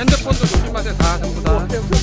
핸드폰도 조심하세요 다 전부 다.